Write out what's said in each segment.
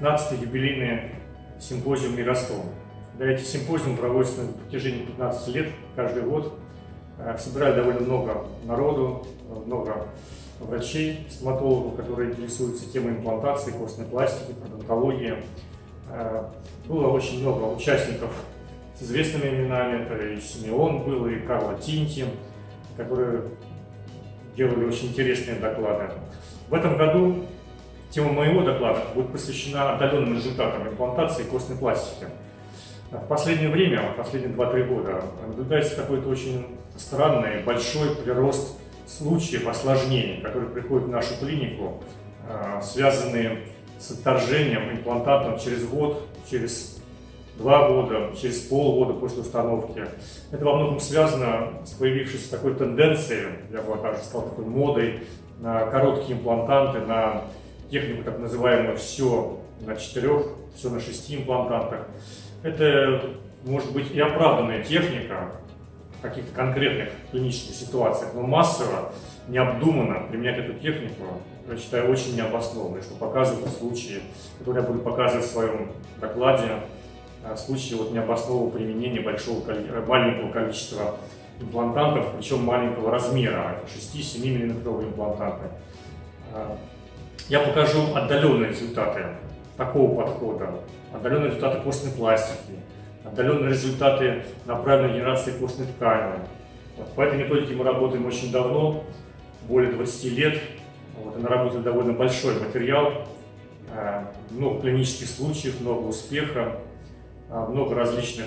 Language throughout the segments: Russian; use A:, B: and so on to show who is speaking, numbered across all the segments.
A: 15-й юбилейный симпозиум Миростом. Да, эти симпозиумы проводятся на протяжении 15 лет, каждый год. Э, собирают довольно много народу, много врачей, стоматологов, которые интересуются темой имплантации, костной пластики, пародонтологии. Э, было очень много участников с известными именами, это и Симеон был, и Карла Тинти, которые делали очень интересные доклады. В этом году тема моего доклада будет посвящена отдаленным результатам имплантации костной пластики. В последнее время, последние 2-3 года, наблюдается какой-то очень странный, большой прирост случаев осложнений, которые приходят в нашу клинику, а, связанные с отторжением имплантатом через год, через два года, через полгода после установки. Это во многом связано с появившейся такой тенденцией, я бы даже сказал, такой модой на короткие имплантанты, на технику так называемую «все на четырех», «все на шести имплантантах». Это может быть и оправданная техника, в каких-то конкретных клинических ситуациях, но массово, необдуманно применять эту технику, я считаю, очень необоснованно, что показывают случаи, которые я буду показывать в своем докладе, а, случаи вот необоснованного применения большого, маленького количества имплантантов, причем маленького размера, 6-7 мм имплантанты. А, я покажу отдаленные результаты такого подхода, отдаленные результаты костной пластики, отдаленные результаты на правильной генерации костной ткани. Вот, по этой методике мы работаем очень давно, более 20 лет. Вот, и наработали довольно большой материал, э, много клинических случаев, много успеха, э, много различных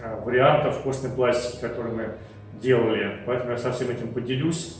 A: э, вариантов костной пластики, которые мы делали. Поэтому я со всем этим поделюсь.